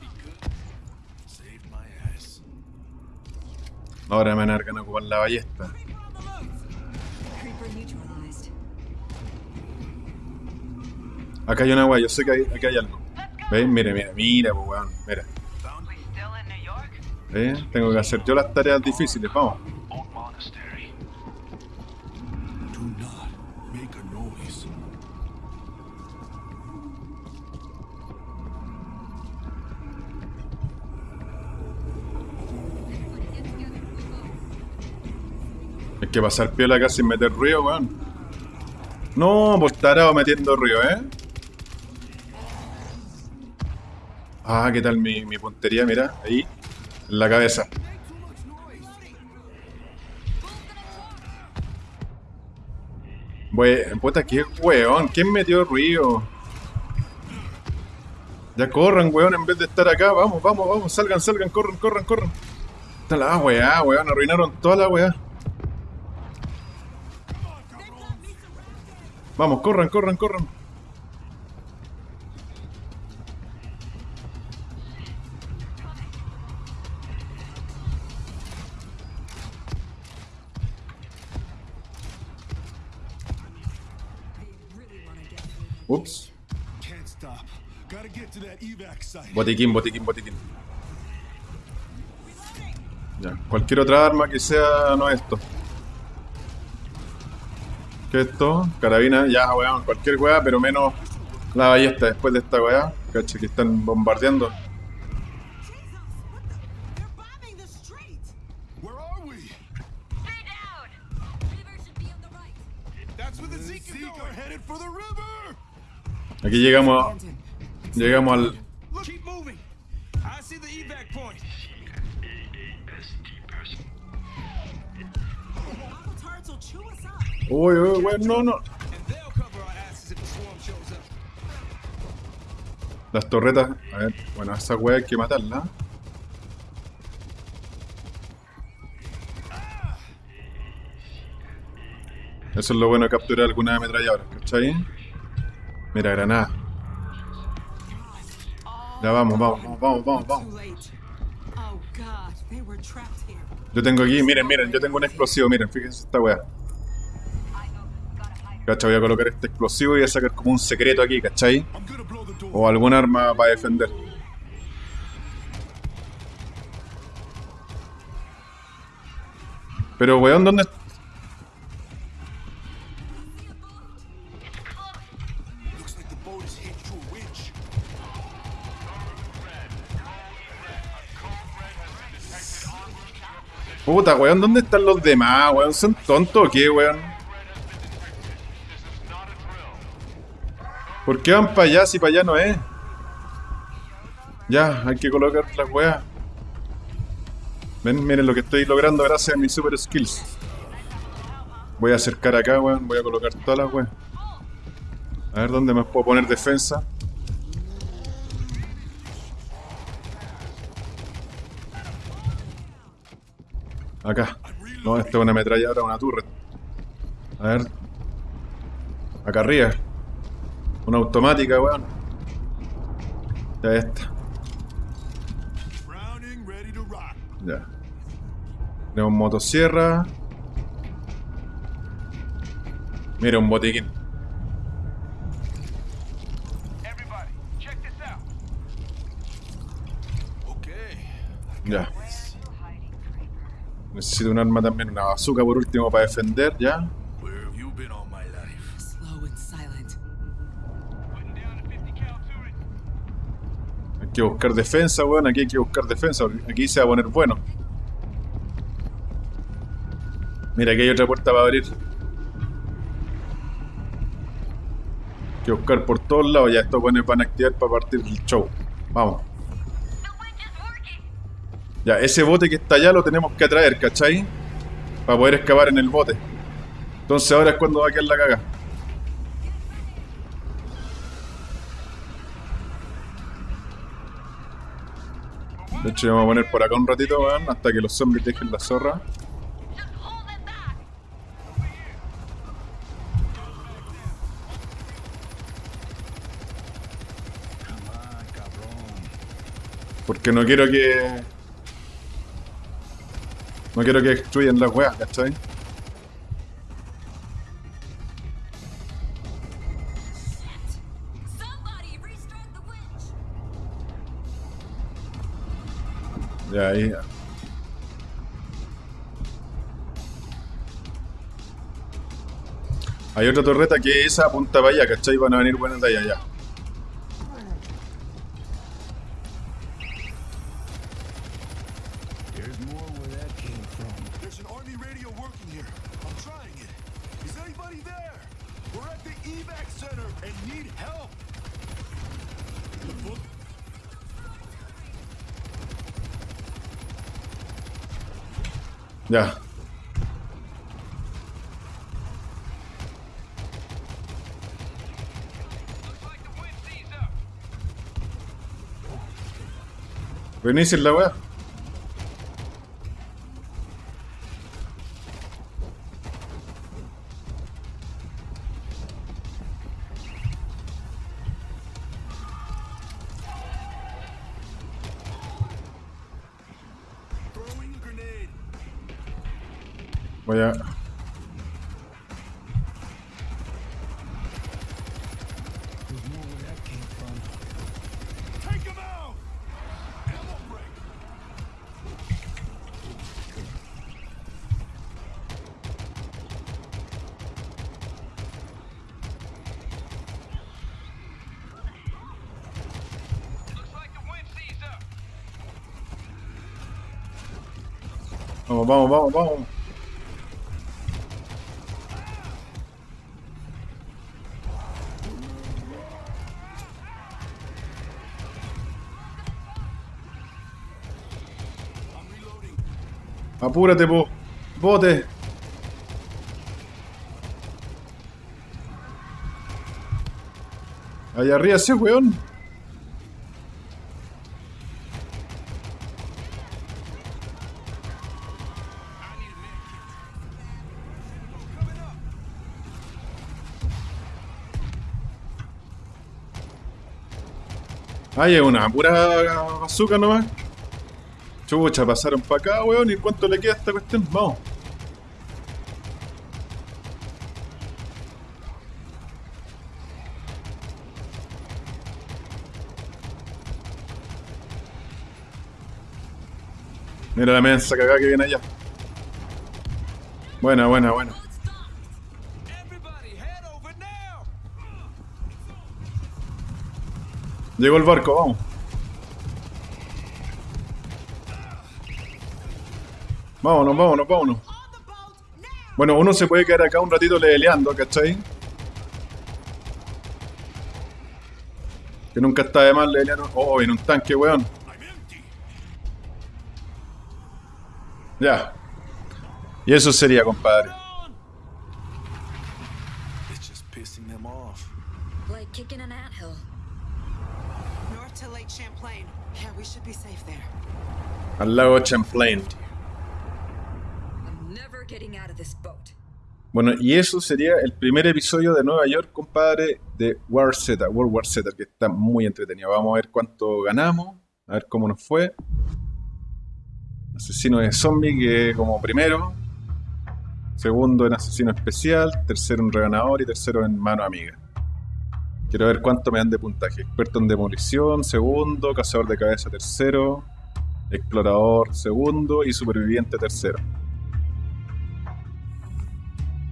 Ahora me van a ocupar la ballesta. Acá hay una weá, yo sé que hay, aquí hay algo. ¿Veis? Mire, mira, mira, pues, weón. Mira. ¿Veis? Tengo que hacer yo las tareas difíciles, vamos. Que pasar piola acá sin meter ruido, weón. No, pues tarado metiendo ruido, ¿eh? Ah, ¿qué tal mi, puntería? Mira, ahí, en la cabeza. Bue- puta, qué weón, ¿quién metió ruido? Ya corran, weón, en vez de estar acá. Vamos, vamos, vamos, salgan, salgan, corran, corran, corran. Está la weá, weón, arruinaron toda la weá. Vamos, corran, corran, corran. Ups. Botiquín, botiquín, botiquín. Ya, cualquier otra arma que sea, no esto. ¿Qué es esto? Carabina, ya, weón, cualquier weá, pero menos la ballesta después de esta weá. Cacha, que están bombardeando. They're bombing the street! Where Uy, uy, weón, no, no. Las torretas. A ver, bueno, a esa wea hay que matarla. Eso es lo bueno de capturar alguna ametralladora, ¿cachai? Mira, granada. Ya vamos, vamos, vamos, vamos, vamos. Oh. Yo tengo aquí, miren, miren, yo tengo un explosivo, miren, fíjense esta wea. ¿Cachai? Voy a colocar este explosivo y voy a sacar como un secreto aquí, ¿cachai? O algún arma para defender. Pero weón, ¿dónde? Puta, weón, ¿dónde están los demás, weón? ¿Son tontos o qué, weón? ¿Por qué van para allá si para allá no es? Ya, hay que colocar las weas. Ven, miren lo que estoy logrando gracias a mis super skills. Voy a acercar acá, weón. Voy a colocar todas las weas. A ver dónde me puedo poner defensa. Acá. No, esta es una ametralladora, una turret. A ver. Acá arriba. Una automática, weón. Ya esta. Browning, ready to rock. Ya. Tenemos motosierra. Mira, un botiquín. Everybody, check this out. Okay. Ya. Necesito un arma también, una bazooka por último para defender, ya. Que buscar defensa, weón. Aquí hay que buscar defensa. Aquí se va a poner bueno. Mira, aquí hay otra puerta para abrir. Hay que buscar por todos lados. Ya estos buenos van a activar para partir el show. Vamos. Ya, ese bote que está allá lo tenemos que atraer, ¿cachai? Para poder escapar en el bote. Entonces ahora es cuando va a quedar la caga. De hecho, vamos a poner por acá un ratito, weón, hasta que los zombies dejen la zorra. Porque no quiero que. No quiero que destruyan las weas, ¿cachai? Hay otra torreta que esa apunta para allá, ¿cachai? Van a venir buenas de allá ya. Ya. Looks like the wind sees up. Venís en la Vamos, vamos, vamos. Apúrate, po. Bote. Allá arriba ese weón. Ay, es una pura bazooka nomás. Chucha, pasaron para acá, weón. ¿Y cuánto le queda esta cuestión? Vamos. Mira la mensa cagada que viene allá. Buena, buena, buena. Llegó el barco, vamos. Vámonos, vámonos, vámonos. Bueno, uno se puede quedar acá un ratito leveleando, ¿cachai? Que nunca está de más levelear. Oh, en un tanque, weón. Ya. Y eso sería, compadre. It's just pissing them off. Like kicking an anthill. North to Lake Champlain. Yeah, we should be safe there. Al lago Champlain. I'm never getting out of this boat. Bueno, y eso sería el primer episodio de Nueva York, compadre, de War Z, World War Z, que está muy entretenido. Vamos a ver cuánto ganamos, a ver cómo nos fue. Asesino de zombie, que como primero. Segundo en asesino especial, tercero en reganador y tercero en mano amiga. Quiero ver cuánto me dan de puntaje. Experto en demolición, segundo. Cazador de cabeza, tercero. Explorador, segundo. Y superviviente, tercero.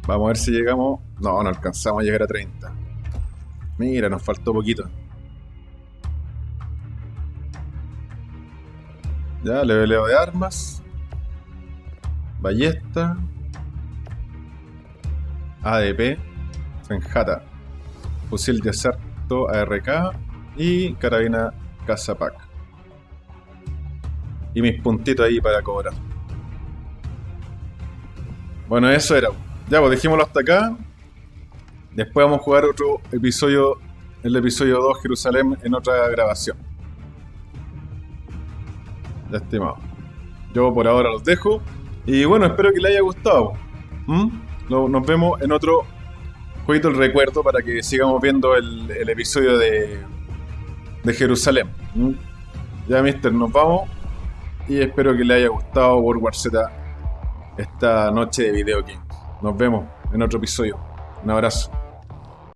Vamos a ver si llegamos. No, no alcanzamos a llegar a 30. Mira, nos faltó poquito. Ya, leveleo de armas. Ballesta. ADP. Senjata. Fusil de ARK. Y carabina Cazapac. Y mis puntitos ahí para cobrar. Bueno, eso era. Ya, pues dejémoslo hasta acá. Después vamos a jugar otro episodio, el episodio 2 Jerusalén, en otra grabación. Ya estimado. Yo por ahora los dejo. Y bueno, espero que les haya gustado. ¿Mm? Nos vemos en otro jueguito el recuerdo para que sigamos viendo el, episodio de, Jerusalén. Ya, mister, nos vamos. Y espero que les haya gustado World War Z esta noche de Video King. Nos vemos en otro episodio. Un abrazo.